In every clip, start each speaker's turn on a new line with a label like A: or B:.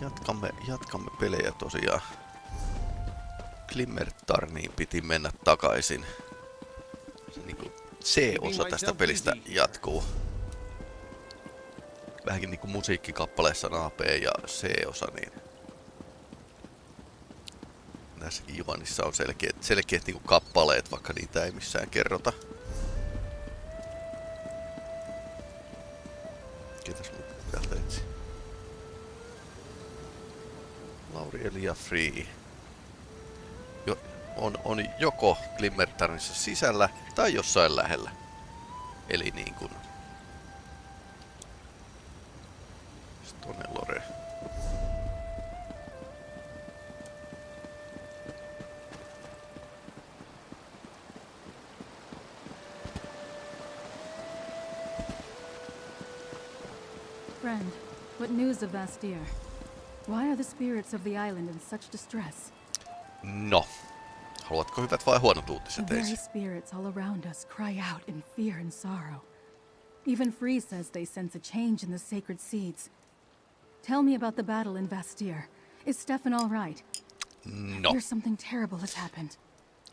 A: Jatkamme, jatkamme pelejä tosiaan. Glimmertarniin piti mennä takaisin. Se niinku C-osa tästä pelistä jatkuu. Vähänkin niinku musiikkikappaleessa on A, B ja C-osa, niin näissäkin juonissa on selkeät, selkeät niinku kappaleet, vaikka niitä ei missään kerrota. Elia Free. Jo, on, on joko Glimmertarnissa sisällä tai jossain lähellä. Eli niin kuin... Stone Lore.
B: Friend, what news of Vastir? Why are the spirits of the island in such distress?
A: No. Haluatko hyvät vai huonot
B: The
A: uutiset
B: very spirits all around us cry out in fear and sorrow. Even Free says they sense a change in the sacred seeds. Tell me about the battle in Vastir. Is Stefan all right?
A: No.
B: Hear something terrible has happened.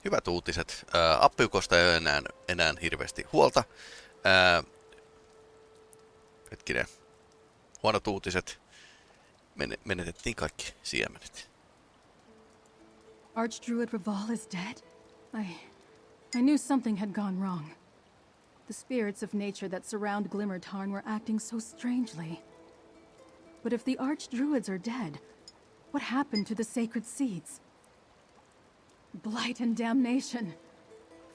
A: Hyvät uutiset. Ää, Appiukosta ei ole enää, enää hirveästi huolta. Ää, hetkinen. Huonot uutiset. Men, menetettiin kaikki siemenet.
B: Archdruid Raval is dead? I... I knew something had gone wrong. The spirits of nature that surround Glimmertarn were acting so strangely. But if the Archdruids are dead, what happened to the sacred seeds? Blight and damnation.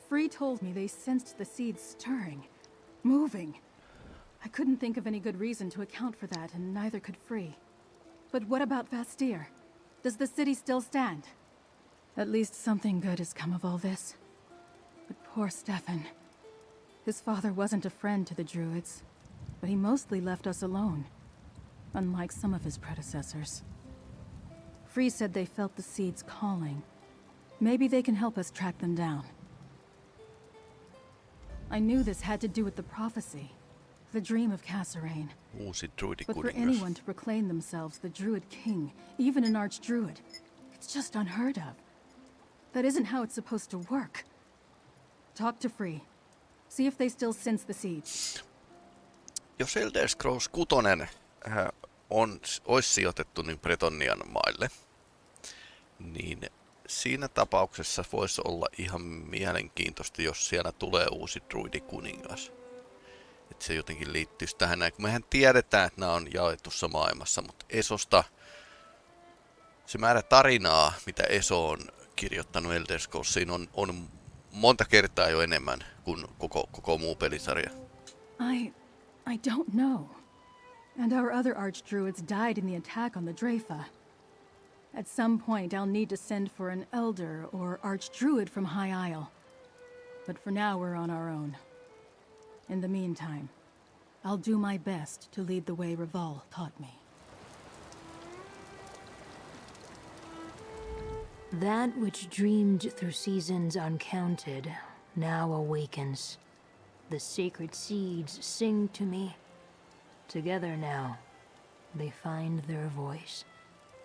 B: Free told me they sensed the seeds stirring, moving. I couldn't think of any good reason to account for that, and neither could Free. But what about Vastir? Does the city still stand? At least something good has come of all this. But poor Stefan. His father wasn't a friend to the Druids, but he mostly left us alone, unlike some of his predecessors. Free said they felt the seeds calling. Maybe they can help us track them down. I knew this had to do with the prophecy, the dream of Cassarain.
A: Uusi
B: But for anyone to proclaim themselves the Druid King, even an Archdruid, it's just unheard of. That isn't how it's supposed to work. Talk to Free. See if they still sense the seeds.
A: Jos Elder Scrolls 6 äh, on, olisi sijoitettu niin Bretonian maille, niin siinä tapauksessa voisi olla ihan mielenkiintoista, jos siellä tulee uusi druidikuningas. Että se jotenkin liittyisi tähän näin. kun Mehän tiedetään, että nämä on jaetussa maailmassa, mutta Esosta se määrä tarinaa, mitä Eso on kirjoittanut Elder Scrollsiin, on, on monta kertaa jo enemmän kuin koko, koko muu pelisarja.
B: I. I don't know. And our other Archdruids died in the attack on the Drafa. At some point, I'll need to send for an Elder or Archdruid from High Isle. But for now, we're on our own. In the meantime, I'll do my best to lead the way Reval taught me.
C: That which dreamed through seasons uncounted now awakens. The sacred seeds sing to me. Together now, they find their voice.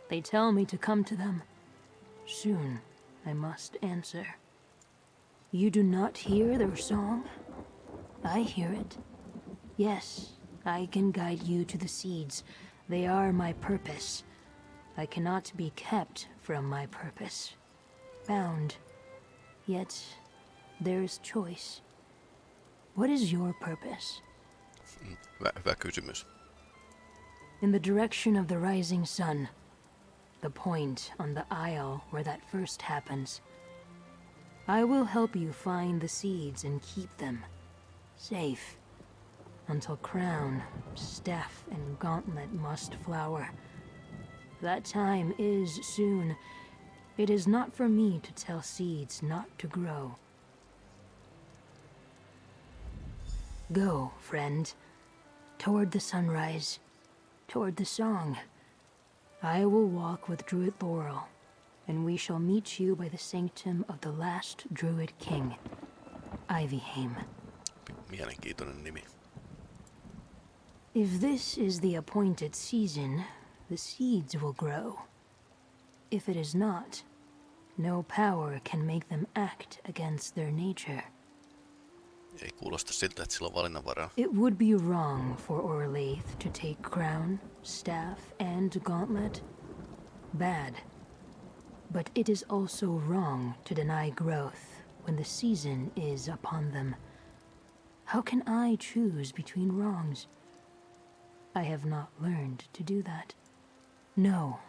C: They tell me to come to them. Soon, I must answer. You do not hear their song? I hear it. Yes, I can guide you to the seeds. They are my purpose. I cannot be kept from my purpose. Bound. Yet, there's choice. What is your purpose?
A: Hyvä, hyvä kysymys.
C: In the direction of the rising sun. The point on the isle where that first happens. I will help you find the seeds and keep them safe until crown, staff, and gauntlet must flower. That time is soon. It is not for me to tell seeds not to grow. Go, friend, toward the sunrise, toward the song. I will walk with Druid Laurel, and we shall meet you by the sanctum of the last Druid King, Ivyhame.
A: Mielenkiintoinen nimi.
C: If this is the appointed season, the seeds will grow. If it is not, no power can make them act against their nature.
A: Ei kuulosta siltä, että sillä on valinnanvaraa.
C: It would be wrong for Orlaith to take crown, staff, and gauntlet. Bad. But it is also wrong to deny growth when the season is upon them. How can I choose between wrongs? I have not learned to do that. No.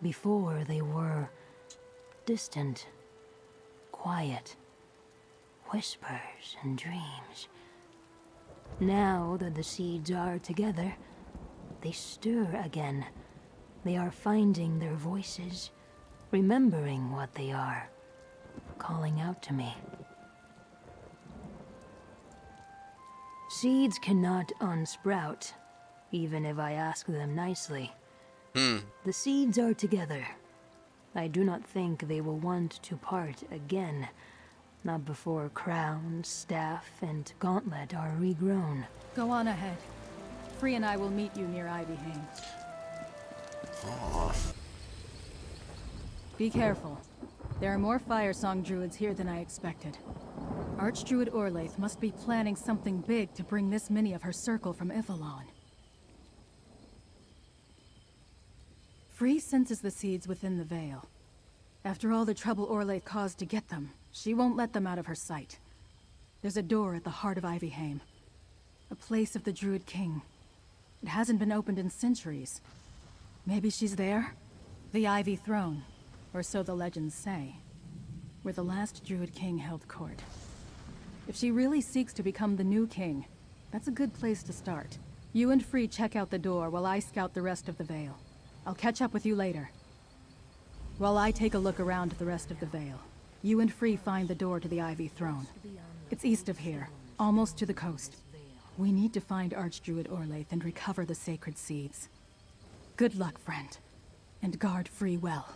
C: Before they were distant, quiet, whispers and dreams. Now that the seeds are together, they stir again. They are finding their voices, remembering what they are, calling out to me. Seeds cannot unsprout, even if I ask them nicely.
A: Hmm.
C: The seeds are together. I do not think they will want to part again. Not before crown, staff, and gauntlet are regrown.
B: Go on ahead. Free and I will meet you near Ivyhame.
A: Oh,
B: Be careful. There are more Fire Song druids here than I expected. Archdruid Orlaith must be planning something big to bring this many of her circle from Y'ffelon. Free senses the seeds within the Veil. After all the trouble Orlaith caused to get them, she won't let them out of her sight. There's a door at the heart of Ivyhame. A place of the Druid King. It hasn't been opened in centuries. Maybe she's there? The Ivy Throne, or so the legends say. Where the last Druid King held court. If she really seeks to become the new king, that's a good place to start. You and Free check out the door while I scout the rest of the Vale. I'll catch up with you later. While I take a look around the rest of the Vale, you and Free find the door to the Ivy Throne. It's east of here, almost to the coast. We need to find Archdruid Orlaith and recover the sacred seeds. Good luck, friend. And guard Free well.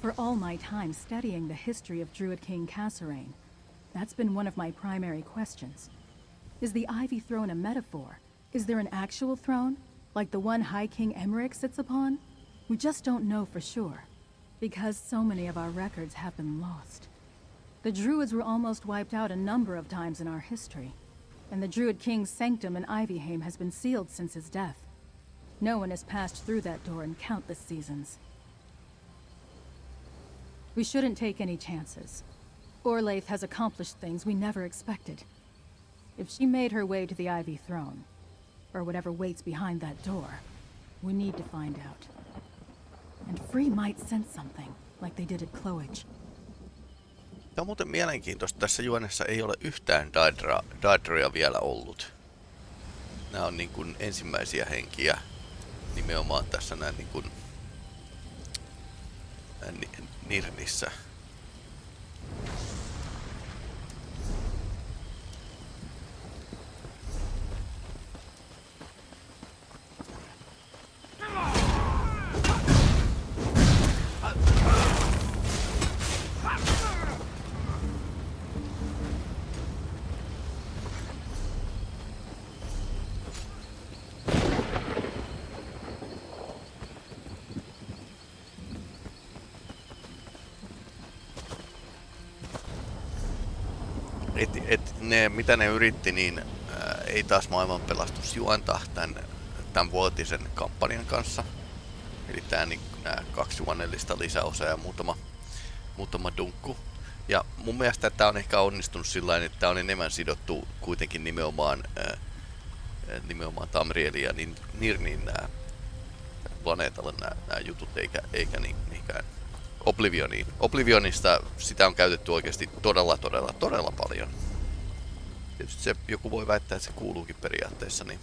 B: For all my time studying the history of Druid King Kasorayn, that's been one of my primary questions. Is the Ivy Throne a metaphor? Is there an actual throne? Like the one High King Emmerich sits upon? We just don't know for sure. Because so many of our records have been lost. The Druids were almost wiped out a number of times in our history. And the Druid King's sanctum in Ivyhame has been sealed since his death. No one has passed through that door in countless seasons. We shouldn't take any chances. Orlaith has accomplished things we never expected. If she made her way to the Ivy Throne, or whatever waits behind that door, we need to find out. And Free might sense something, like they did at Cloage.
A: Tämä on muuten mielenkiintoista. Tässä juonessa ei ole yhtään Daedria vielä ollut. Nämä on niin kuin ensimmäisiä henkiä nimenomaan tässä näin niin kuin Nirnissä. Et, et ne, mitä ne yritti, niin ää, ei taas maailmanpelastus juonta tämän, tämän vuotisen kampanjan kanssa. Eli tää, niin, nämä kaksi juonellista lisäosaa ja muutama, muutama dunkku. Ja mun mielestä tämä on ehkä onnistunut sillä että tämä on enemmän sidottu kuitenkin nimenomaan, ää, nimenomaan Tamrielin ja Nin- Nirnin nämä planeetalle nämä, nämä jutut, eikä, eikä niin, mihinkään Oblivioniin. Oblivionista sitä on käytetty oikeasti todella, todella, todella paljon. Tietysti se, joku voi väittää, että se kuuluukin periaatteessa, niin...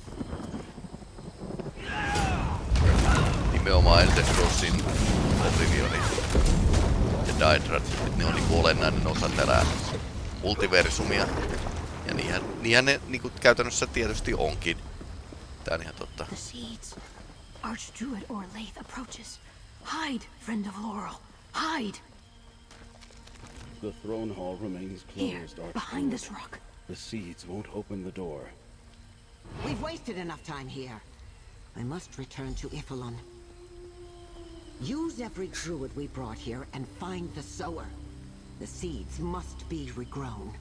A: Nimenomaan Elder Scrollsin Oblivioni ja Daedra, että ne on niinku olennainen osa tätä multiversumia. Ja niinhän, niinhän ne niinku käytännössä tietysti onkin. Tää on ihan totta.
C: Archdruid Orlaith approaches. Hide, friend of Laurel. Hide!
D: The throne hall remains closed.
C: Here,
D: closed,
C: behind this rock.
D: The seeds won't open the door.
E: We've wasted enough time here. I must return to Y'ffelon. Use every druid we brought here and find the sower. The seeds must be regrown.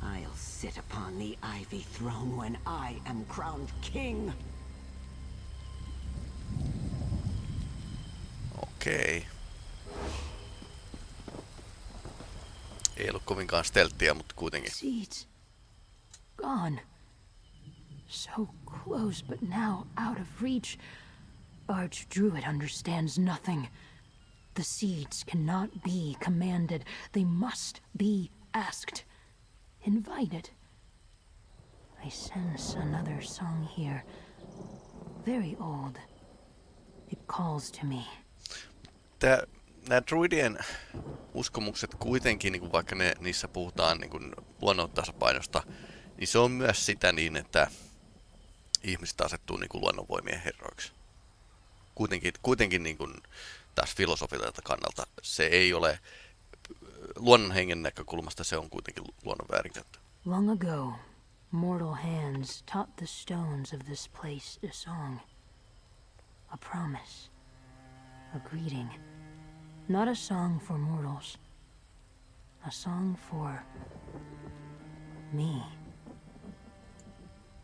E: I'll sit upon the ivy throne when I am crowned king.
A: Okei. Ei ollut kovinkaan stelttiä, mutta kuitenkin.
C: Seeds. Gone. So close, but now out of reach. Archdruid understands nothing. The seeds cannot be commanded. They must be asked. Invited. I sense another song here. Very old. It calls to me.
A: Tää, nämä druidien uskomukset kuitenkin, niin kuin vaikka ne, niissä puhutaan niin kuin luonnon tasapainosta, niin se on myös sitä niin, että ihmiset asettuu niin kuin luonnonvoimien herroiksi. Kuitenkin, kuitenkin niin kuin taas filosofilta kannalta se ei ole luonnon hengen näkökulmasta se on kuitenkin luonnon väärinkäyttö.
C: Long ago, mortal hands taught the stones of this place a song. A promise. A greeting. Not a song for mortals. A song for... me.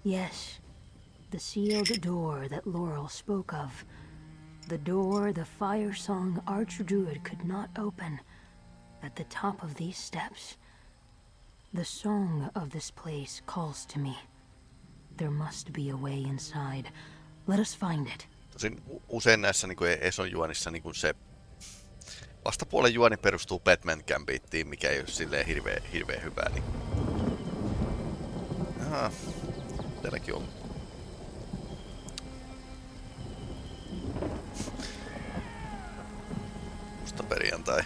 C: Yes, the sealed door that Laurel spoke of. The door the fire song Archdruid could not open. At the top of these steps. The song of this place calls to me. There must be a way inside. Let us find it.
A: Usein näissä niin kuin Eson juonissa niin kuin se vastapuolen juoni perustuu Batman Gambittiin, mikä ei ole silleen hirveän, hirveän hyvää. Niin... Aha, täälläkin on. Musta perjantai.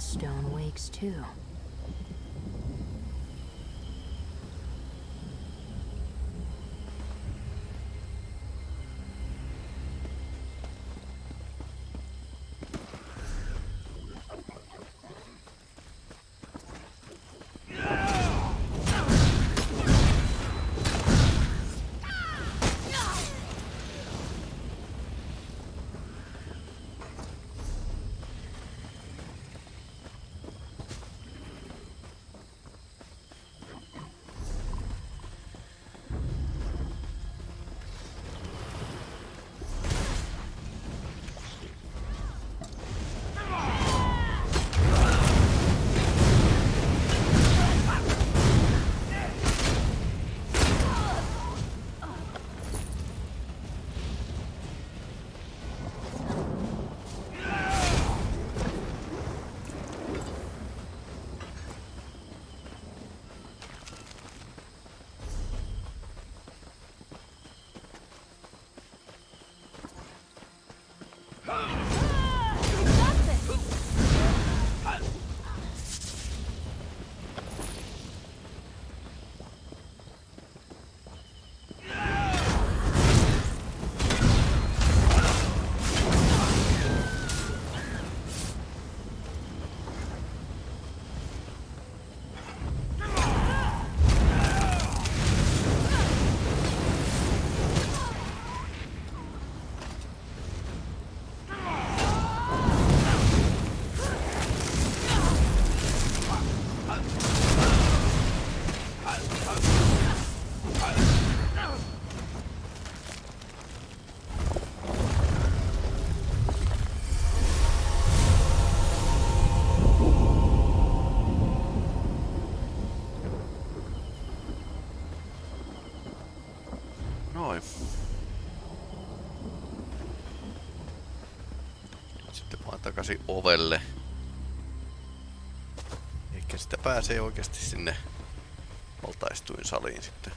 C: Stone wakes too.
A: Takaisin ovelle. Ehkä sitä pääsee oikeasti sinne valtaistuin saliin sitten.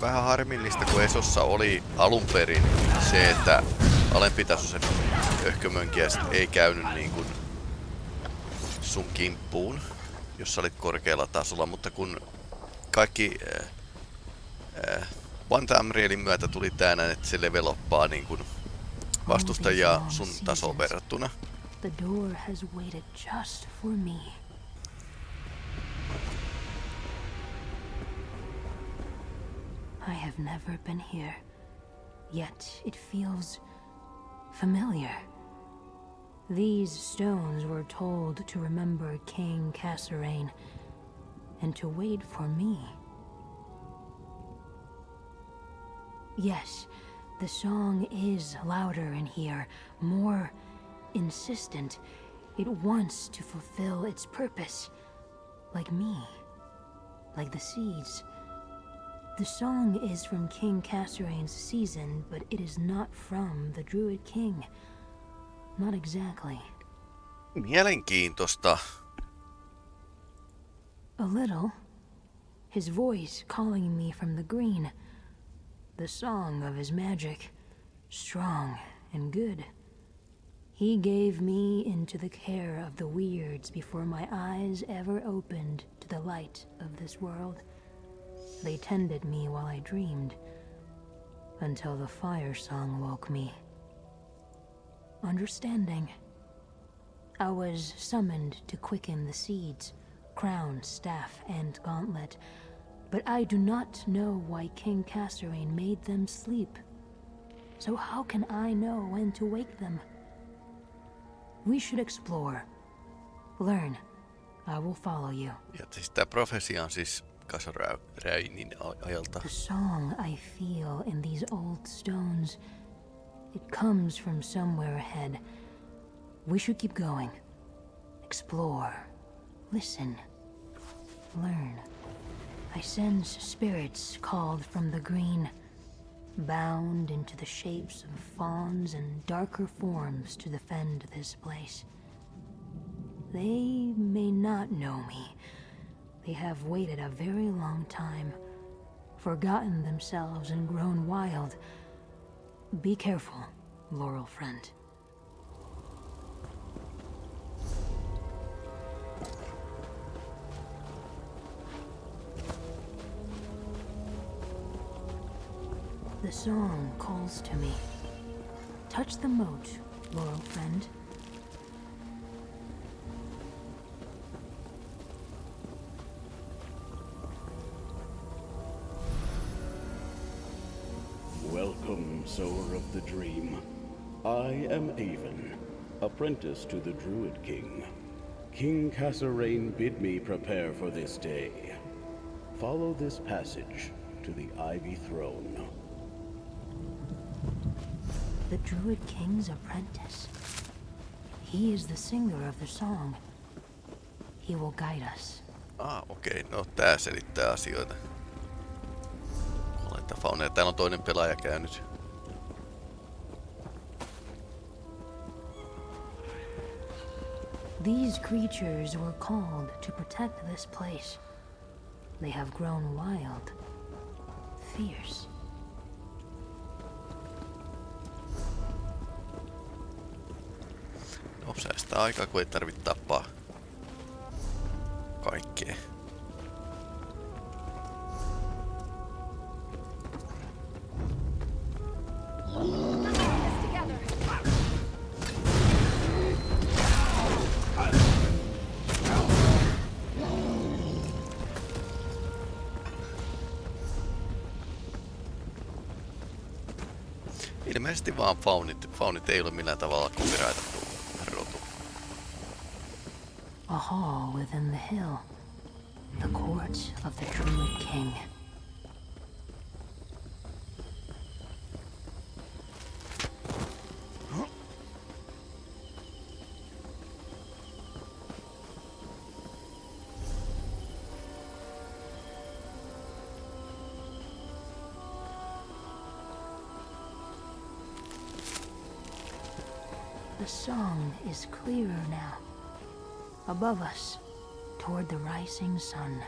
A: Vähän harmillista, kun Esossa oli alun perin se, että alempitasoisen öhkömönkiäiset ei käynyt niin kuin sun kimppuun, jos sä olit korkealla tasolla, mutta kun kaikki äh, äh, One Tamrielin myötä tuli tää näin, että se leveloppaa niin kuin vastustajia sun tasoon verrattuna.
C: The door has waited just for me. I have never been here, yet it feels familiar. These stones were told to remember King Kasorayn and to wait for me. Yes, the song is louder in here, more insistent. It wants to fulfill its purpose, like me, like the seeds. The song is from King Kasorayn's season, but it is not from the Druid King. Not exactly.
A: Mielenkiintoista.
C: A little. His voice calling me from the green. The song of his magic. Strong and good. He gave me into the care of the Wyrds before my eyes ever opened to the light of this world. They tended me while I dreamed, until the fire song woke me. Understanding. I was summoned to quicken the seeds, crown, staff, and gauntlet, but I do not know why King Kasorayn made them sleep. So how can I know when to wake them? We should explore. Learn. I will follow you.
A: Ja siis tää profesia on siis Kasaräinin ajalta.
C: The song I feel in these old stones, it comes from somewhere ahead. We should keep going. Explore. Listen. Learn. I sense spirits called from the green, bound into the shapes of fawns and darker forms to defend this place. They may not know me. They have waited a very long time, forgotten themselves and grown wild. Be careful, Laurel friend. The song calls to me. Touch the moat, Laurel friend.
D: The dream. I am Avon, apprentice to the Druid King. King Kasorayn bid me prepare for this day. Follow this passage to the Ivy Throne.
C: The Druid King's apprentice. He is the singer of the song. He will guide us.
A: Ah, okei. Okay. No tää selittää asioita. Oletta fauna. Täällä on toinen pelaaja käynyt.
C: These creatures were called to protect this place. They have grown wild, fierce.
A: Säästää aikaa, kun ei tarvitse tappaa kaikkea. Ilmeisesti vaan faunit, faunit ei ole millään tavalla copyrightattu rotu.
C: A hall within the hill. The court of the Druid King. Clearer now. Above us, toward the rising sun.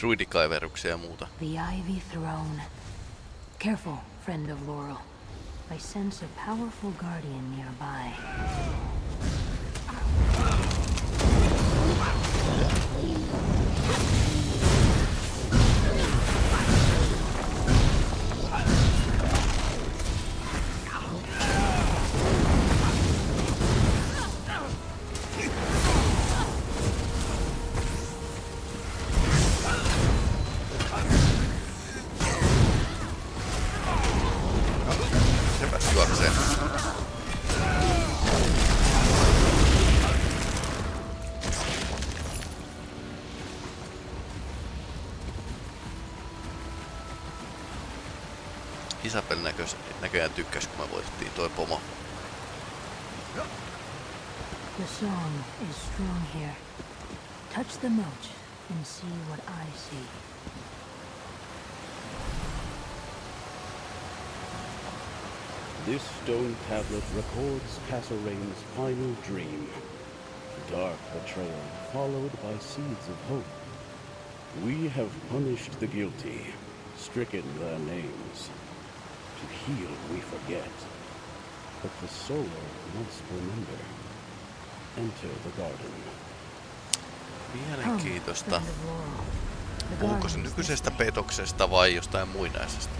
A: Druidikaiveruksia ja muuta.
C: The Ivy Throne. Careful, friend of Laurel. I sense a powerful guardian nearby.
A: Isabel näkös, näköjään tykkäs, kun me voitettiin toi pomo.
C: The song is strong here. Touch the moat and see what I see.
D: This stone tablet records Kasorayn's final dream. Dark betrayal followed by seeds of hope. We have punished the guilty, stricken their names. To heal we forget. But the soul must remember. Enter the garden.
A: Mielenkiintoista.
C: The
A: Puhuuko se nykyisestä petoksesta vai jostain muinaisesta?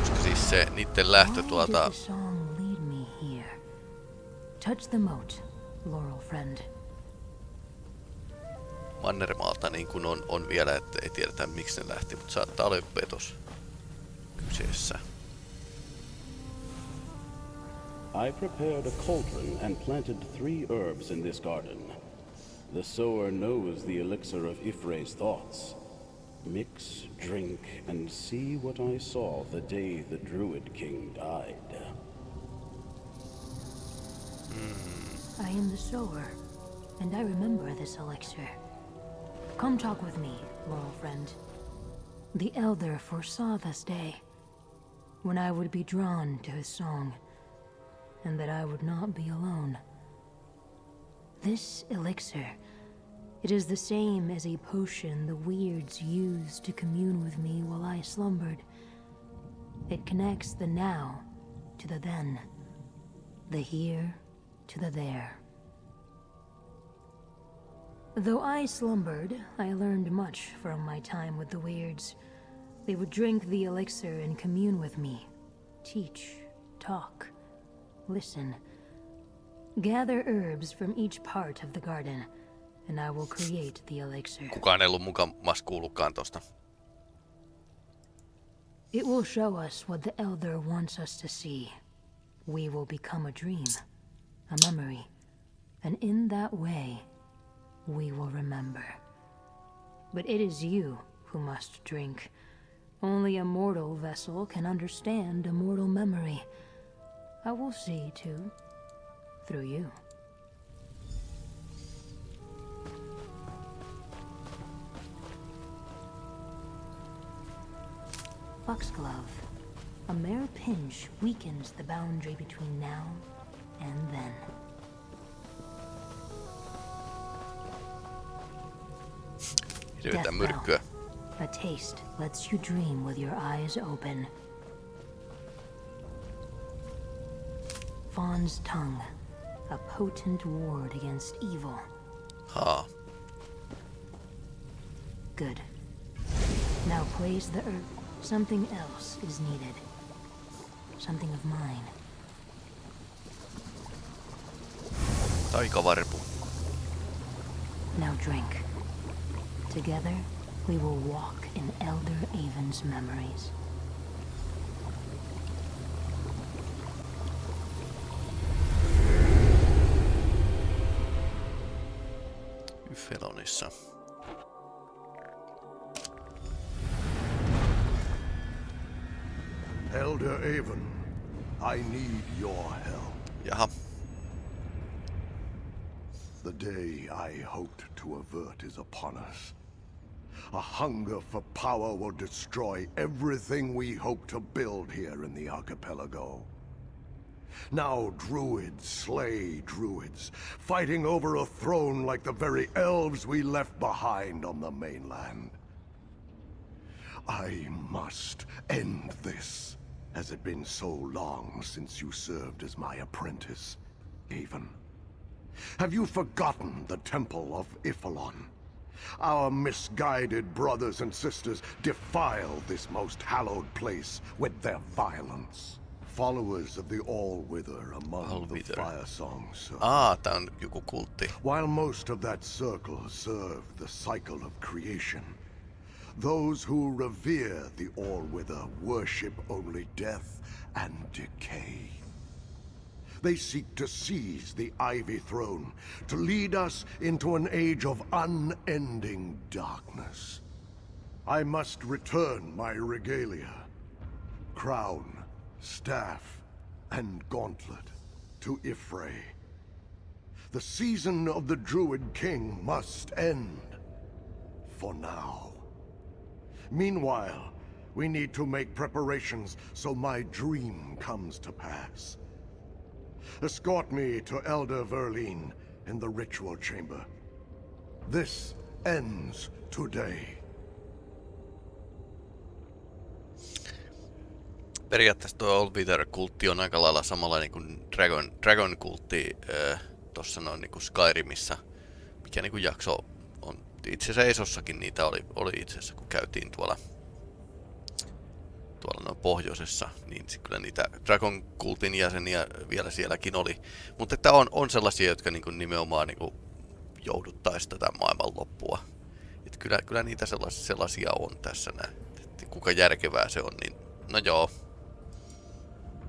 A: Koska siis se niiden lähtö
C: Why
A: tuolta
C: did the song lead me here? Touch the moat, Laurel friend.
A: Mannermaalta niin kuin on, on vielä, että ei tiedetä miksi ne lähti, mutta saattaa olla petos kyseessä.
D: I prepared a cauldron and planted three herbs in this garden. The sower knows the elixir of Y'ffre's thoughts. Mix, drink, and see what I saw the day the Druid King died. Hmm.
C: I am the sower, and I remember this elixir. Come talk with me, Laurel friend. The Elder foresaw this day, when I would be drawn to his song, and that I would not be alone. This elixir, it is the same as a potion the Wyrds used to commune with me while I slumbered. It connects the now to the then, the here to the there. Though I slumbered, I learned much from my time with the Wyrds. They would drink the elixir and commune with me, teach, talk, listen. Gather herbs from each part of the garden, and I will create the elixir.
A: Kukaan ei ollut mukamassa kuullutkaan tosta.
C: It will show us what the Elder wants us to see. We will become a dream, a memory, and in that way, we will remember. But it is you who must drink. Only a mortal vessel can understand a mortal memory. I will see, too, through you. Foxglove. A mere pinch weakens the boundary between now and then.
A: Hirveetä myrkkyä.
C: A taste lets you dream with your eyes open. Fawn's tongue. A potent ward against evil.
A: Haa.
C: Good. Now place the herb. Something else is needed. Something of mine.
A: Taikavarpu.
C: Now drink. Together, we will walk in Elder Avon's memories.
A: Felonissa.
F: Elder Avon, I need your help.
A: Jaha.
F: The day I hoped to avert is upon us. A hunger for power will destroy everything we hope to build here in the archipelago. Now druids slay druids, fighting over a throne like the very elves we left behind on the mainland. I must end this. Has it been so long since you served as my apprentice, Haven? Have you forgotten the Temple of Y'ffelon? Our misguided brothers and sisters defile this most hallowed place with their violence. Followers of the All-Wither among
A: All-Wither.
F: the Fire Song Circle.
A: Aa, ah, tää on joku kultti.
F: While most of that circle serve the cycle of creation, those who revere the All-Wither worship only death and decay. They seek to seize the Ivy Throne, to lead us into an age of unending darkness. I must return my regalia. Crown, staff, and gauntlet to Y'ffre. The season of the Druid King must end. For now. Meanwhile, we need to make preparations so my dream comes to pass. Escort me to Elder Verlin in the ritual chamber. This ends today.
A: Periaatteessa tuo Old Wither-kultti on aika lailla samanlainen kuin Dragon, Dragon-kultti äh, tuossa noin niinku Skyrimissä, mikä niinku jakso on. Itse asiassa Esossakin niitä oli, oli itse asiassa, kun käytiin tuolla tuolla noin pohjoisessa, niin kyllä niitä Dragon Kultin jäseniä vielä sielläkin oli. Mutta että on, on sellaisia, jotka niinku nimenomaan niinku jouduttaisi tätä maailmanloppua. Et kyllä, kyllä niitä sellaisia, sellaisia on tässä näin. Et kuinka järkevää se on, niin no joo,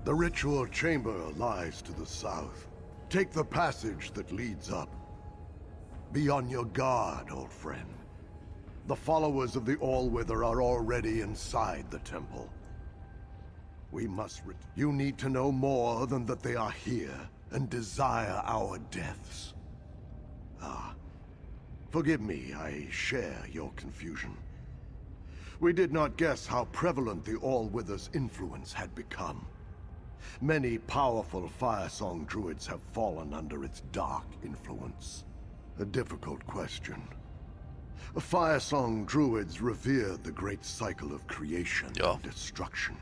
F: The ritual chamber lies to the south. Take the passage that leads up. Be on your guard, old friend. The followers of the All-Wither are already inside the temple. We must You need to know more than that they are here and desire our deaths. Ah. Forgive me, I share your confusion. We did not guess how prevalent the All-Wither's influence had become. Many powerful Firesong druids have fallen under its dark influence. A difficult question. A firesong druids revere the great cycle of creation
A: Ja.
F: and destruction,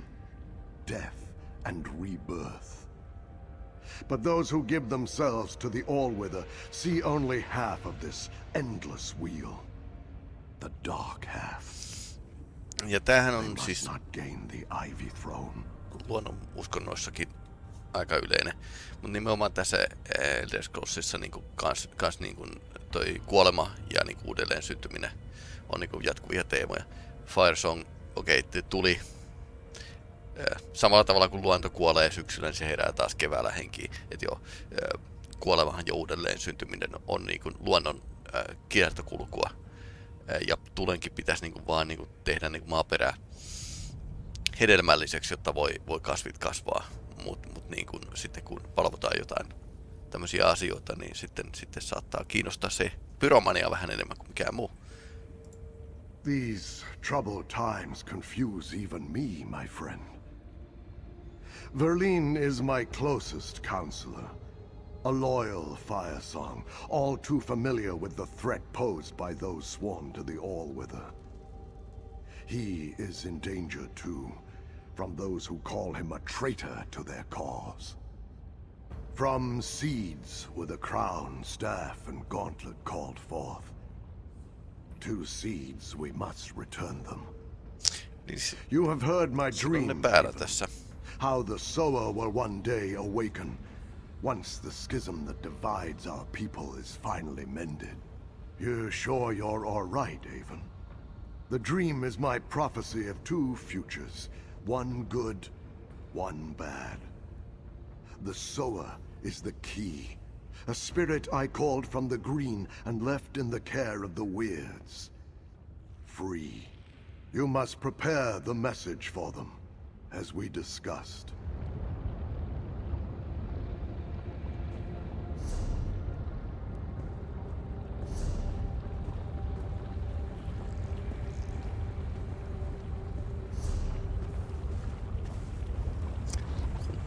F: death and rebirth. But those who give themselves to the All-Wither see only half of this endless wheel. The dark half.
A: Ja tämähän on siis luonnon uskonnoissakin aika yleinen. Mutta nimenomaan tässä eh, Elder Scrollsissa niinku kans, kans niinku toi kuolema ja niinku uudelleen syntyminen on niinku jatkuvia teemoja. Firesong, okei, okay, tuli samalla tavalla kuin luonto kuolee syksyllä, niin se herää taas keväällä henkiin. Et joo, kuolemahan ja uudelleen syntyminen on niinku luonnon eh, kiertokulkua. Ja tulenkin pitäisi niinku vaan niinku tehdä niinku maaperää hedelmälliseksi, jotta voi, voi kasvit kasvaa. Mutta mut niin kun, sitten kun valvotaan jotain tämmöisiä asioita, niin sitten, sitten saattaa kiinnostaa se pyromania vähän enemmän kuin mikään muu.
F: These troubled times confuse even me, my friend. Verlin is my closest counselor. A loyal firesong, all too familiar with the threat posed by those sworn to the All-Wither. He is in danger too, from those who call him a traitor to their cause. From seeds were the crown, staff, and gauntlet called forth. To seeds we must return them. You have heard my
A: se on ne
F: dream,
A: päällä
F: Haven.
A: tässä.
F: How the sower will one day awaken, once the schism that divides our people is finally mended. You're sure you're all right, Avon? The dream is my prophecy of two futures, one good, one bad. The sower is the key, a spirit I called from the green and left in the care of the Wyrds. Free. You must prepare the message for them, as we discussed.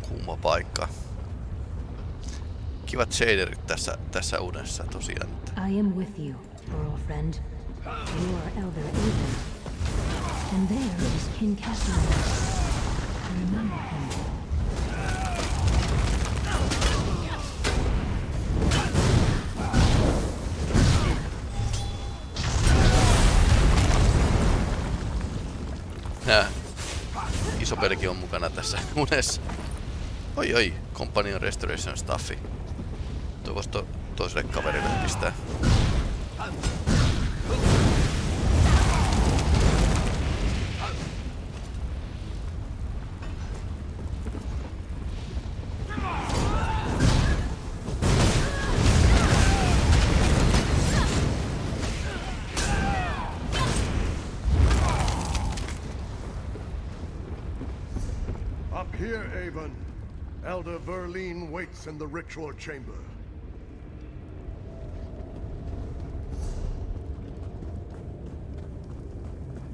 A: Kuuma paikka. kivat shaderit tässä, tässä unessa tosiaan.
C: I am with you, Earl friend. You are Elder Aiden. And there is King Cassian.
A: Nää. Iso pelki on mukana tässä unessa. Oi oi, Companion Restoration Staffi. To, toiselle kaverille pistää.
F: Elder Verlene waits in the ritual chamber.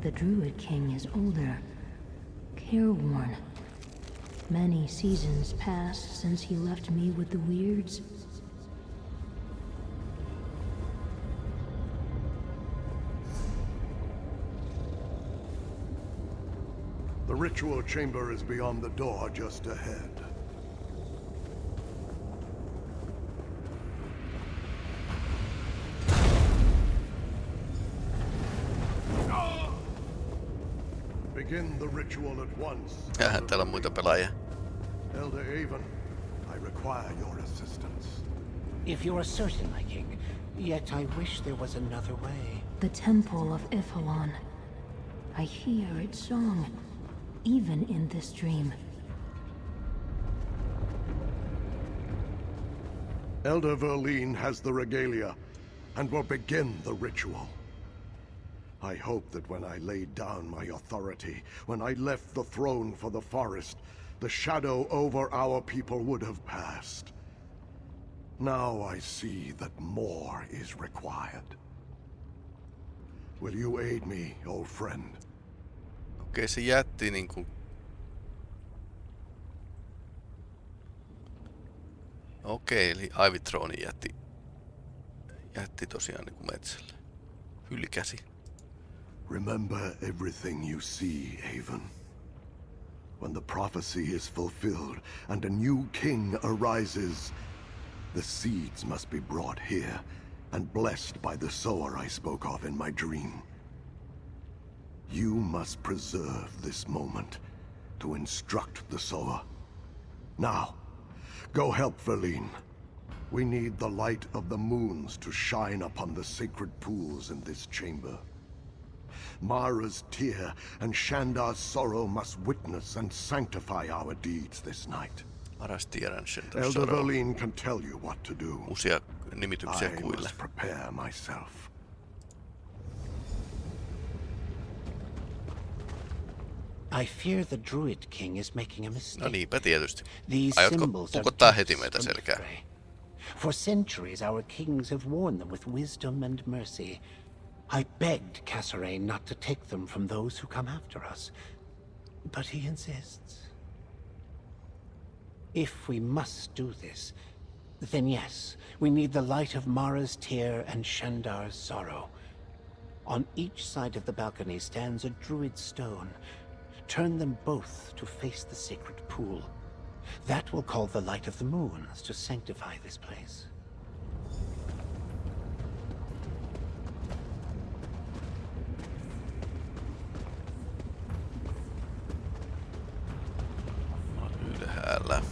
C: The Druid King is older, careworn. Many seasons passed since he left me with the Wyrds.
F: The ritual chamber is beyond the door just ahead. Begin the ritual at once.
A: Täällä on muita pelaajia.
F: Elder Avon, I require your assistance.
G: If you are certain, my king, yet I wish there was another way.
C: The Temple of Y'ffelon. I hear its song, even in this dream.
F: Elder Verlene has the regalia and will begin the ritual. I hope that when I laid down my authority, when I left the throne for the forest, the shadow over our people would have passed. Now I see that more is required. Will you aid me, old friend?
A: Okei, se jätti niinku... Okei, eli Ivytroni jätti... Jätti tosiaan niinku metsälle. Hylkäsi.
F: Remember everything you see, Avon. When the prophecy is fulfilled and a new king arises, the seeds must be brought here and blessed by the sower I spoke of in my dream. You must preserve this moment to instruct the sower. Now, go help Verlene. We need the light of the moons to shine upon the sacred pools in this chamber. Mara's tear and Shandar's sorrow must witness and sanctify our deeds this night.
A: Paras tiedän sen
F: Elder
A: tuossa.
F: Verlene can tell you what to do.
A: Uusia nimityksiä
F: I
A: kuille.
F: must prepare myself.
G: I fear the Druid King is making a mistake.
A: No niinpä tietysti.
G: These
A: Aiotko
G: symbols are
A: pukottaa
G: gifts
A: heti meitä selkään?
G: For centuries, our kings have worn them with wisdom and mercy. I begged Kasorayn not to take them from those who come after us, but he insists. If we must do this, then yes, we need the light of Mara's tear and Shandar's sorrow. On each side of the balcony stands a druid stone. Turn them both to face the sacred pool. That will call the light of the moons to sanctify this place.
A: Ylhäällä.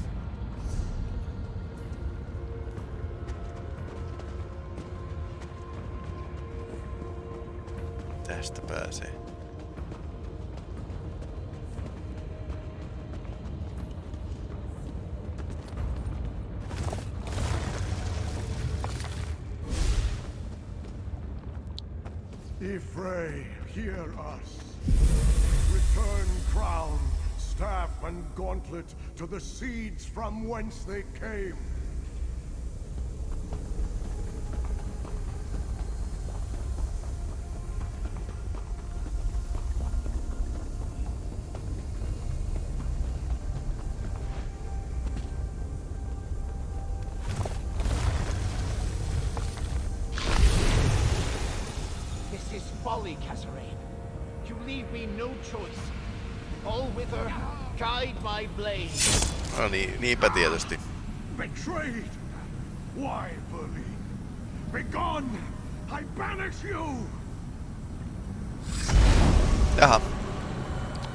A: Tästä pääsee.
F: Y'ffre, hear us. Return crown, staff, and gauntlet to the seeds from whence they came.
A: Niin, niinpä tietysti.
F: Betrayed! Why, Verlin? Begone! I banish you!
A: Jaha.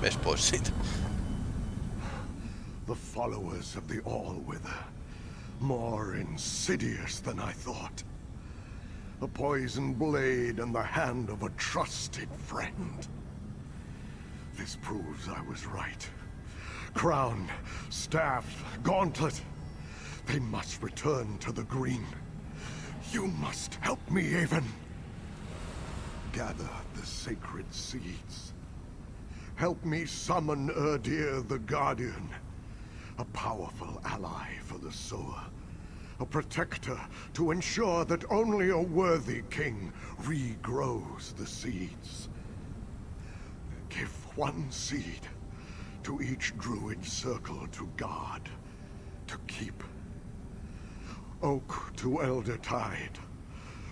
A: Ves pois siitä.
F: The followers of the All-Wither. More insidious than I thought. A poisoned blade in the hand of a trusted friend. This proves I was right. Crown, staff, gauntlet. They must return to the green. You must help me, Avon. Gather the sacred seeds. Help me summon Erdir the Guardian. A powerful ally for the Sower. A protector to ensure that only a worthy king regrows the seeds. Give one seed to each druid circle to guard, to keep. Oak to Elder Tide,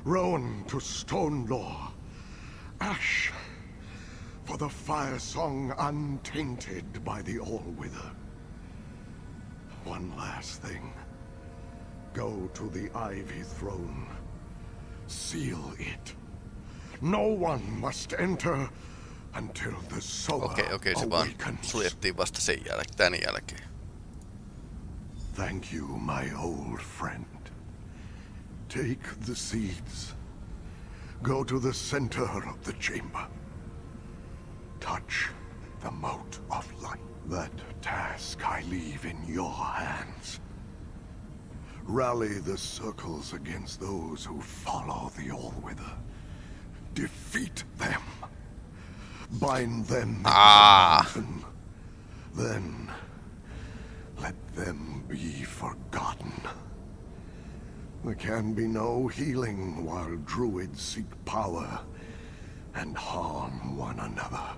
F: Rowan to Stonelore, Ash for the fire song untainted by the All-Wither. One last thing. Go to the Ivy Throne. Seal it. No one must enter until the Sower
A: Okei, okei, se vaan suljettiin vasta sen jälkeen, tän jälkeen.
F: Thank you, my old friend. Take the seeds. Go to the center of the chamber. Touch the mote of light. That task I leave in your hands. Rally the circles against those who follow the All-Wither. Defeat them. Bind them
A: Ah.
F: Then let them be forgotten. There can be no healing while druids seek power and harm one another.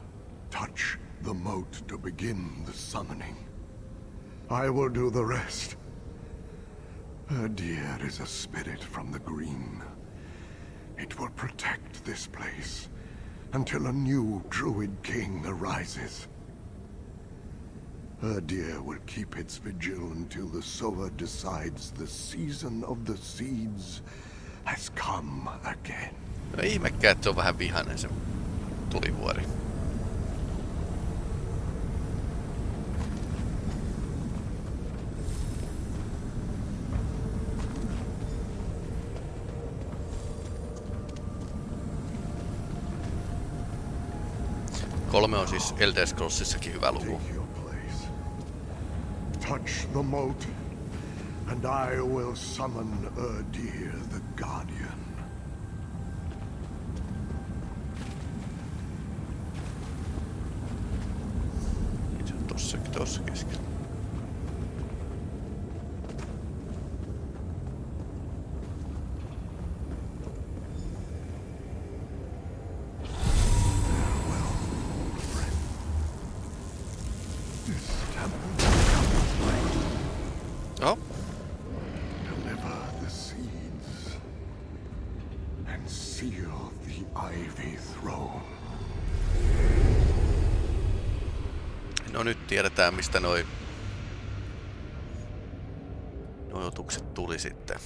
F: Touch the moat to begin the summoning. I will do the rest. A deer is a spirit from the green. It will protect this place until a new druid king arises. Her deer will keep its vigil until the sower decides the season of the seeds has come again.
A: No ihmekään, että se on vähän vihainen se tulivuori. Kolme on siis Elder Scrollsissakin hyvä luku.
F: Touch the moat, and I will summon Erdir the Guardian.
A: Se on tossakin tossa keskellä. Tiedetään mistä noi tuli sitten.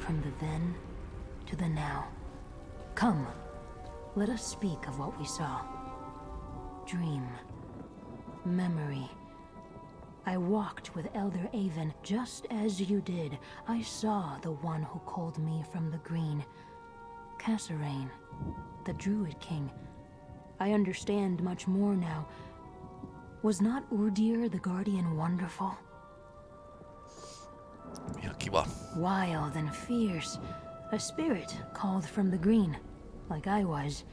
C: From the then to the now. Come, let us speak of what we saw. Dream. Memory. I walked with Elder Avon just as you did. I saw the one who called me from the green. Kasorayn, the Druid King. I understand much more now. Was not Erdir the Guardian wonderful?
A: Kiva.
C: Wild and fierce. A spirit called from the green, like I was.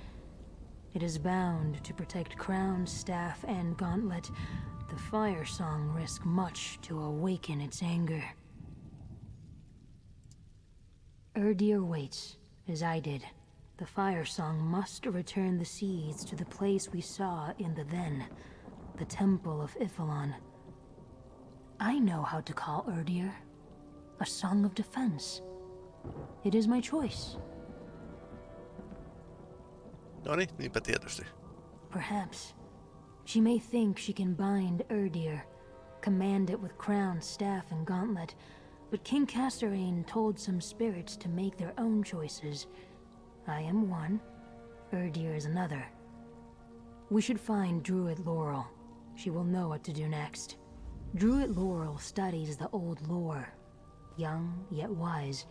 C: It is bound to protect crown, staff, and gauntlet. The fire song risk much to awaken its anger. Erdir waits, as I did. The fire song must return the seeds to the place we saw in the then, the Temple of Y'ffelon. I know how to call Erdir a song of defense. It is my choice.
A: No niin, niinpä tietysti.
C: Perhaps. She may think she can bind Erdir, command it with crown, staff, and gauntlet, but King Kasorayn told some spirits to make their own choices. I am one, Erdir is another. We should find Druid Laurel. She will know what to do next. Druid Laurel studies the old lore, young yet wise.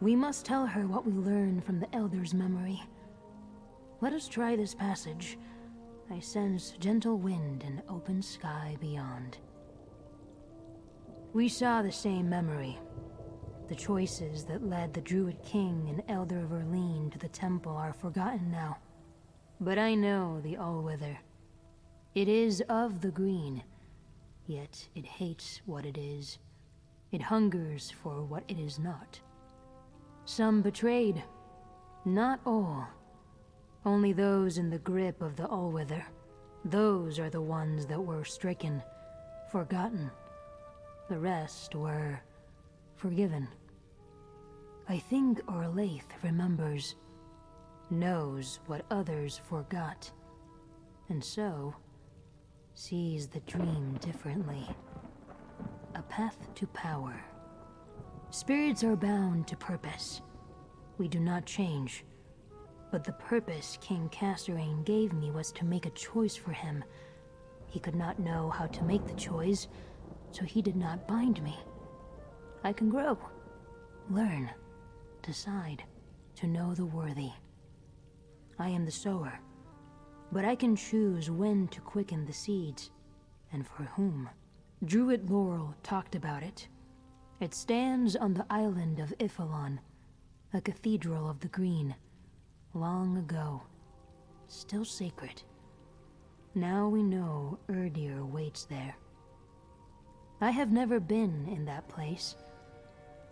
C: We must tell her what we learned from the Elder's memory. Let us try this passage. I sense gentle wind and open sky beyond. We saw the same memory. The choices that led the Druid King and Elder Verleen to the temple are forgotten now. But I know the Allwither. It is of the green, yet it hates what it is. It hungers for what it is not. Some betrayed, not all. Only those in the grip of the Allwither. Those are the ones that were stricken, forgotten. The rest were forgiven. I think Orlaith remembers, knows what others forgot, and so sees the dream differently. A path to power. Spirits are bound to purpose. We do not change. But the purpose King Kasorayn gave me was to make a choice for him. He could not know how to make the choice, so he did not bind me. I can grow, learn, decide, to know the worthy. I am the sower, but I can choose when to quicken the seeds, and for whom. Druid Laurel talked about it. It stands on the island of Y'ffelon, a cathedral of the green long ago. Still sacred. Now we know Erdir waits there. I have never been in that place,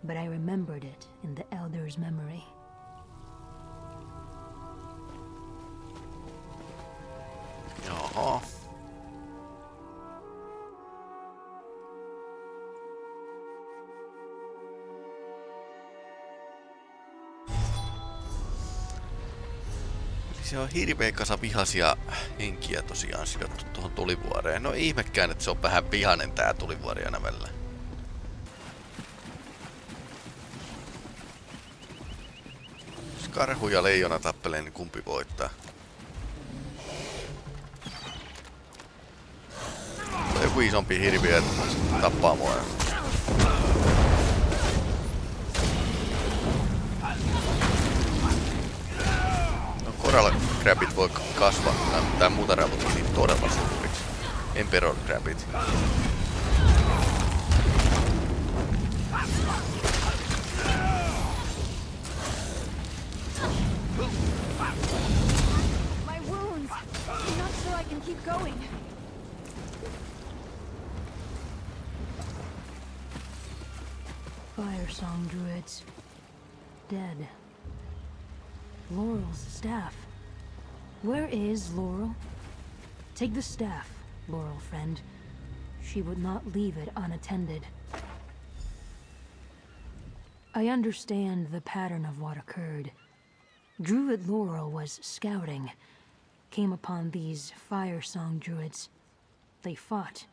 C: but I remembered it in the Elder's memory.
A: Jaha. Se on hirveä kasa vihaisia henkiä tosiaan sidottu tuohon tulivuoreen. No ihmekään, että se on vähän vihanen tää tulivuori aina välillä. Jos karhu ja leijona tappelee, niin kumpi voittaa? Tai joku isompi hirviö, tappaa mua. Coral Crabit voi kasvaa, tai muuta ravut niin todella suuriksi. Emperor Crabit.
B: Keep going.
C: Fire Song Druids. Dead. Laurel's staff. Where is Laurel? Take the staff, Laurel friend. She would not leave it unattended. I understand the pattern of what occurred. Druid Laurel was scouting, came upon these Fire Song Druids. They fought.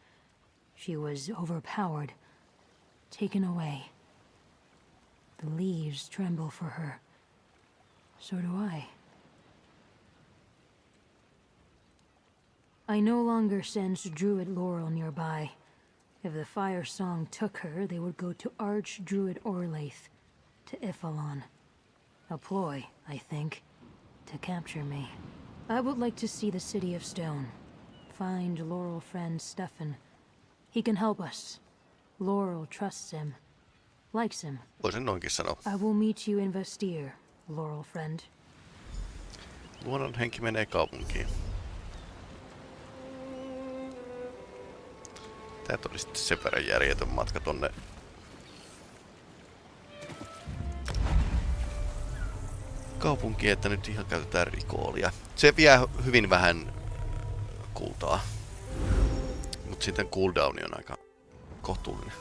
C: She was overpowered, taken away. The leaves tremble for her. So do I. I no longer sense Druid Laurel nearby. If the Fire Song took her, they would go to Arch-Druid Orlaith, to Y'ffelon. A ploy, I think, to capture me. I would like to see the City of Stone. Find Laurel friend Stefan. He can help us. Laurel trusts him. Likes him.
A: Voisin noinkin sanoa.
C: I will meet you in Vastyr, Laurel friend.
A: Luonnon henki menee kaupunkiin. Tää tuli sitten sen verran järjetön matka tonne. kaupunki, että nyt ihan käytetään rikoolia. Se vie hyvin vähän kultaa. Mut sitten cooldowni on aika kohtuullinen.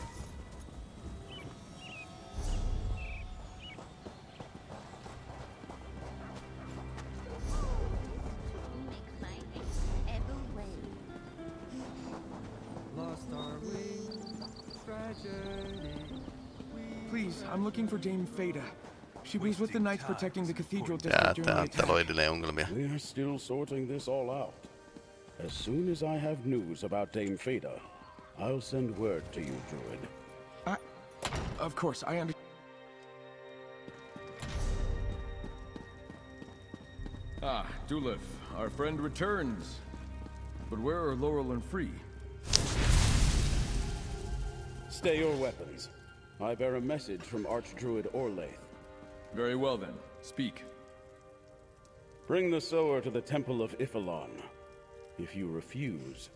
H: Please, I'm looking for Dame Feta. She was with the knights protecting the cathedral district during the
A: tää, täällä on
H: attack.
D: We're still sorting this all out. As soon as I have news about Dame Fada, I'll send word to you, Druid.
H: I, of course, I understand.
I: Ah, Dulif, our friend returns. But where are Laurel and Free?
D: Stay your weapons. I bear a message from Archdruid Orlaith.
I: Very well then, speak.
D: Bring the sower to the Temple of Y'ffelon. If you refuse,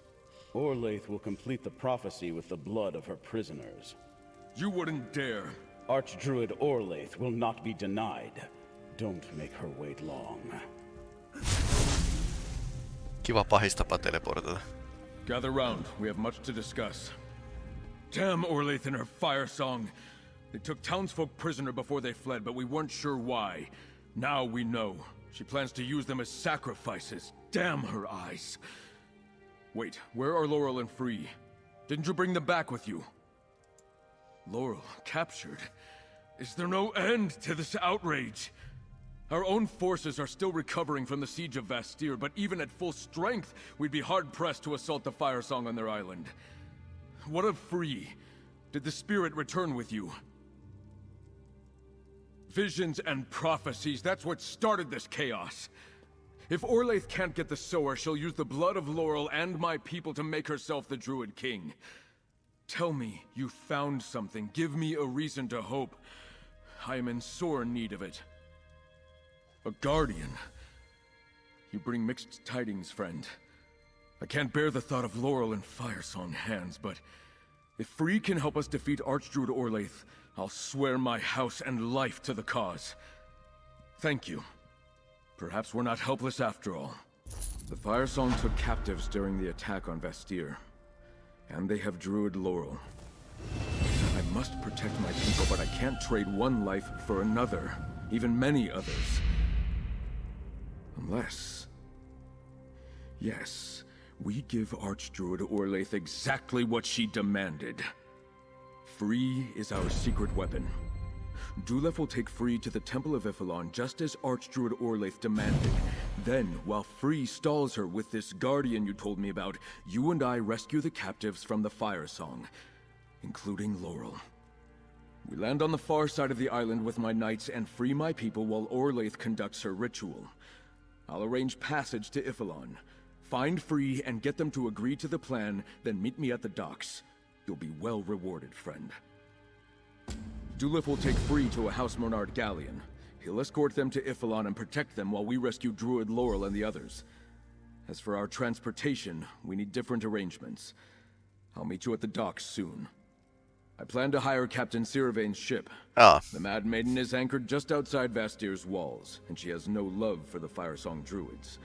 D: Orlaith will complete the prophecy with the blood of her prisoners.
I: You wouldn't dare.
D: Archdruid Orlaith will not be denied. Don't make her wait long.
A: Kiva pahistapa teleportata.
I: Gather round, we have much to discuss. Damn Orlaith and her fire song. They took townsfolk prisoner before they fled, but we weren't sure why. Now we know. She plans to use them as sacrifices. Damn her eyes. Wait, where are Laurel and Free? Didn't you bring them back with you? Laurel, captured? Is there no end to this outrage? Our own forces are still recovering from the siege of Vastyr, but even at full strength, we'd be hard-pressed to assault the Fire Song on their island. What of Free? Did the spirit return with you? Visions and prophecies, that's what started this chaos. If Orlaith can't get the Sower, she'll use the blood of Laurel and my people to make herself the Druid King. Tell me you found something. Give me a reason to hope. I am in sore need of it. A guardian. You bring mixed tidings, friend. I can't bear the thought of Laurel in Firesong hands, but if Free can help us defeat Archdruid Orlaith, I'll swear my house and life to the cause. Thank you. Perhaps we're not helpless after all. The Firesong took captives during the attack on Vastyr. And they have Druid Laurel. I must protect my people, but I can't trade one life for another. Even many others. Unless... Yes, we give Archdruid Orlaith exactly what she demanded. Free is our secret weapon. Dulef will take Free to the Temple of Y'ffelon just as Archdruid Orlaith demanded. Then, while Free stalls her with this guardian you told me about, you and I rescue the captives from the Fire Song, including Laurel. We land on the far side of the island with my knights and free my people while Orlaith conducts her ritual. I'll arrange passage to Y'ffelon. Find Free and get them to agree to the plan, then meet me at the docks. You'll be well rewarded, friend. Dulif will take Free to a House Mornard galleon. He'll escort them to Y'ffelon and protect them while we rescue Druid Laurel and the others. As for our transportation, we need different arrangements. I'll meet you at the docks soon. I plan to hire Captain Siravain's ship.
A: Ah,
I: The Mad Maiden is anchored just outside Vastyr's walls, and she has no love for the Firesong Druids.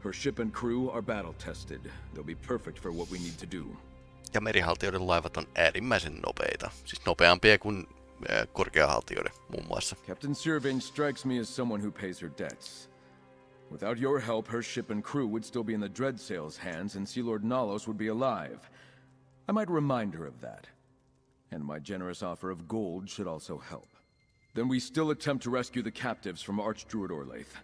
I: Her ship and crew are battle-tested. They'll be perfect for what we need to do.
A: Ja merihaltijoiden laivat on äärimmäisen nopeita. Siis nopeampia kuin äh, korkeahaltijoiden muun muassa.
I: Captain Sirvain strikes me as someone who pays her debts. Without your help, her ship and crew would still be in the Dreadsail's hands, and Sea Lord Nalos would be alive. I might remind her of that. And my generous offer of gold should also help. Then we still attempt to rescue the captives from Archdruid Orlaith.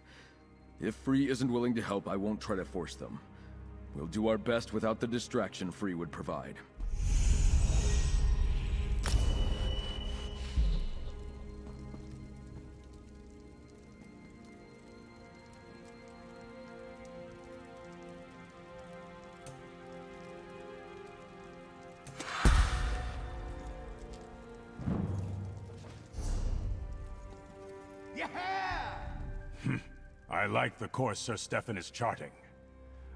I: If Free isn't willing to help, I won't try to force them. We'll do our best without the distraction Free would provide.
J: I like the course Sir Stefan is charting.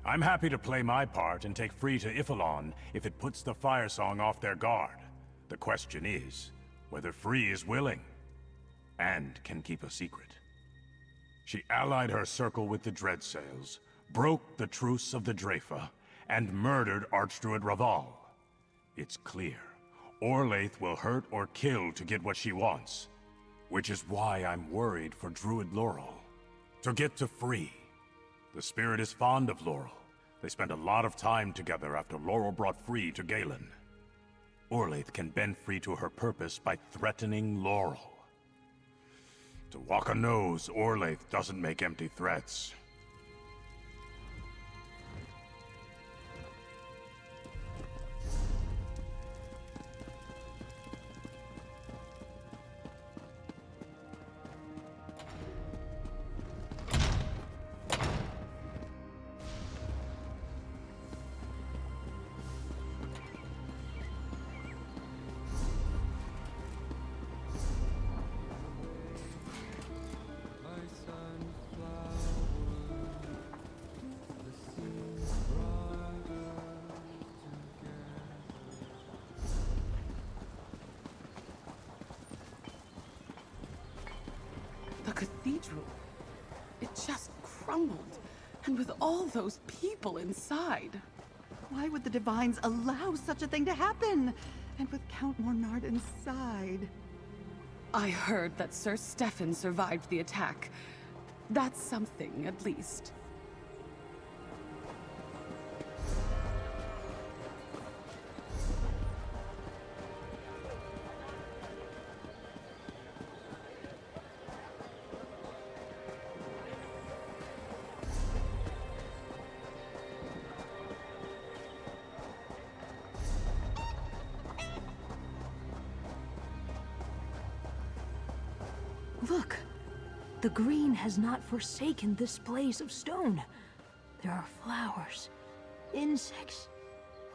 J: I'm happy to play my part and take Free to Y'ffelon if it puts the Fire Song off their guard. The question is, whether Free is willing, and can keep a secret. She allied her circle with the Dreadsails, broke the truce of the Dreyfa, and murdered Archdruid Raval. It's clear, Orlaith will hurt or kill to get what she wants. Which is why I'm worried for Druid Laurel. To get to Free, the spirit is fond of Laurel. They spent a lot of time together after Laurel brought Free to Galen. Orlaith can bend free to her purpose by threatening Laurel. Tawaka knows Orlaith doesn't make empty threats.
K: Those people inside.
L: Why would the Divines allow such a thing to happen? And with Count Mornard inside.
K: I heard that Sir Stefan survived the attack. That's something, at least.
C: Look! The green has not forsaken this place of stone. There are flowers, insects,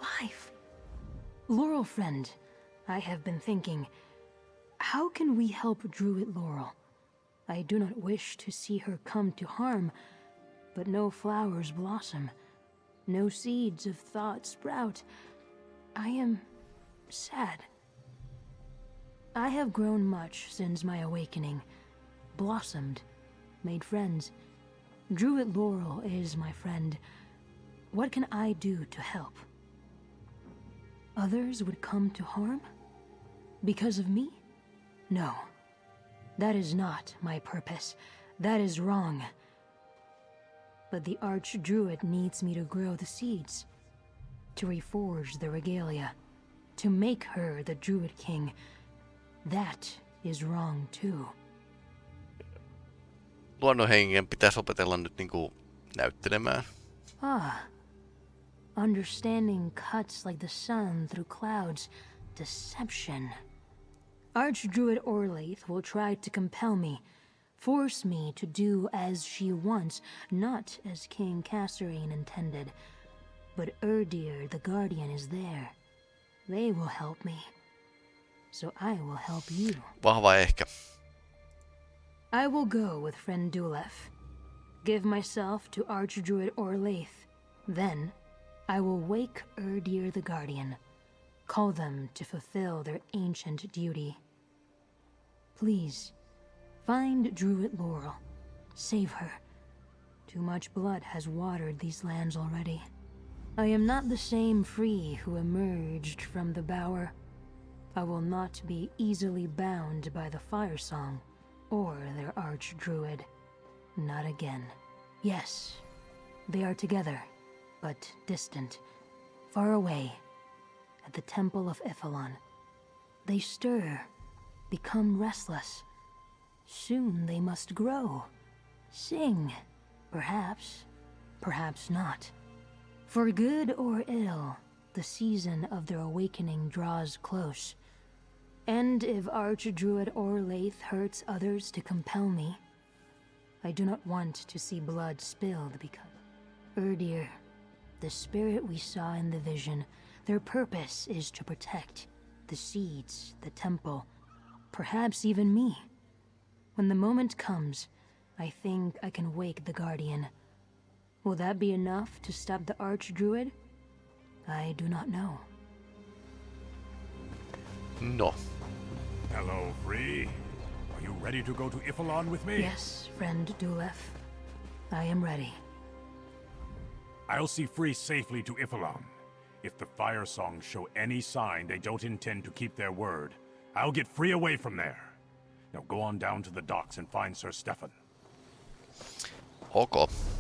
C: life. Laurel friend, I have been thinking, how can we help Druid Laurel? I do not wish to see her come to harm, but no flowers blossom, no seeds of thought sprout. I am sad. I have grown much since my awakening, blossomed, made friends. Druid Laurel is my friend. What can I do to help? Others would come to harm? Because of me? No. That is not my purpose. That is wrong. But the Archdruid needs me to grow the seeds, to reforge the regalia, to make her the Druid King. That is wrong too.
A: Luonnonhengen pitäisi opetella nyt niinku näyttelemään.
C: Ah. Understanding cuts like the sun through clouds. Deception. Archdruid Orlaith will try to compel me, force me to do as she wants, not as King Kasserine intended. But Erdir, the Guardian, is there. They will help me. So I will help you.
A: Vahva ehkä.
C: I will go with friend Dulef. Give myself to Archdruid Orlaith. Then, I will wake Erdir the Guardian. Call them to fulfill their ancient duty. Please, find Druid Laurel. Save her. Too much blood has watered these lands already. I am not the same Free who emerged from the Bower. I will not be easily bound by the Fire Song or their Archdruid. Not again. Yes, they are together, but distant, far away, at the Temple of Y'ffelon. They stir, become restless. Soon they must grow, sing, perhaps, perhaps not. For good or ill, the season of their awakening draws close. And if Archdruid Orlaith hurts others to compel me, I do not want to see blood spilled because... Erdir, the spirit we saw in the vision, their purpose is to protect the seeds, the temple, perhaps even me. When the moment comes, I think I can wake the Guardian. Will that be enough to stop the Archdruid? I do not know.
A: No.
J: Hello, Free. Are you ready to go to Y'ffelon with me?
C: Yes, friend Dulef. I am ready.
J: I'll see Free safely to Y'ffelon. If the Fire Songs show any sign they don't intend to keep their word, I'll get Free away from there. Now go on down to the docks and find Sir Stefan.
A: Ok.